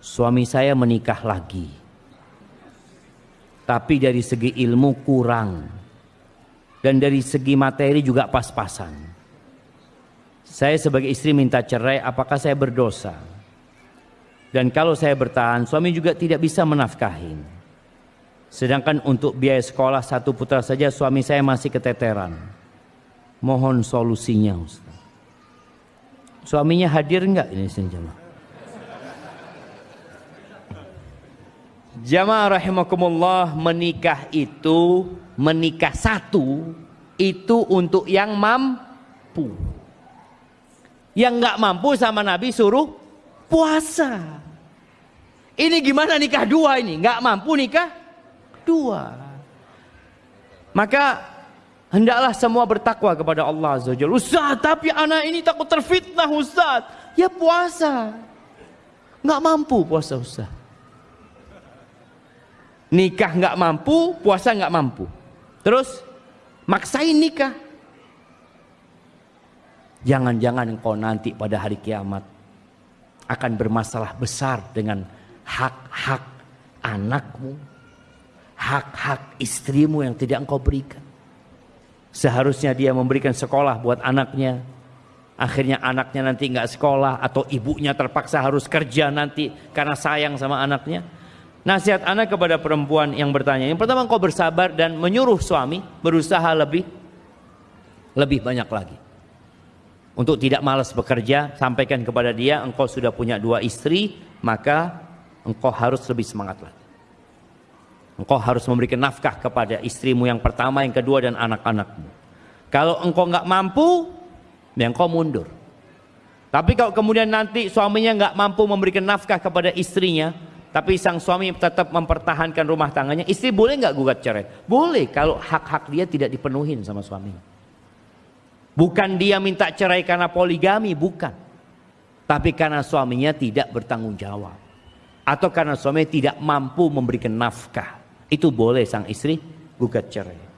suami saya menikah lagi. Tapi dari segi ilmu kurang. Dan dari segi materi juga pas-pasan. Saya sebagai istri minta cerai, apakah saya berdosa? Dan kalau saya bertahan, suami juga tidak bisa menafkahin. Sedangkan untuk biaya sekolah satu putra saja suami saya masih keteteran. Mohon solusinya Ustaz. Suaminya hadir enggak ini jemaah? Jamaah rahimakumullah menikah itu menikah satu itu untuk yang mampu. Yang enggak mampu sama Nabi suruh puasa. Ini gimana nikah dua ini? Nggak mampu nikah dua. Maka hendaklah semua bertakwa kepada Allah Azza Jalla. Ustaz, tapi anak ini takut terfitnah Ustaz. Ya puasa. Nggak mampu puasa Ustaz. Nikah nggak mampu, puasa nggak mampu. Terus maksain nikah. Jangan-jangan engkau nanti pada hari kiamat akan bermasalah besar dengan hak-hak anakmu, hak-hak istrimu yang tidak engkau berikan. Seharusnya dia memberikan sekolah buat anaknya. Akhirnya anaknya nanti nggak sekolah atau ibunya terpaksa harus kerja nanti karena sayang sama anaknya. Nasihat anak kepada perempuan yang bertanya. Yang pertama engkau bersabar dan menyuruh suami berusaha lebih lebih banyak lagi. Untuk tidak malas bekerja, sampaikan kepada dia engkau sudah punya dua istri, maka engkau harus lebih semangat lagi. Engkau harus memberikan nafkah kepada istrimu yang pertama, yang kedua dan anak-anakmu. Kalau engkau nggak mampu, ya engkau mundur. Tapi kalau kemudian nanti suaminya nggak mampu memberikan nafkah kepada istrinya, tapi sang suami tetap mempertahankan rumah tangganya, istri boleh nggak gugat cerai? Boleh kalau hak-hak dia tidak dipenuhi sama suaminya. Bukan dia minta cerai karena poligami, bukan. Tapi karena suaminya tidak bertanggung jawab. Atau karena suami tidak mampu memberikan nafkah. Itu boleh sang istri gugat cerai.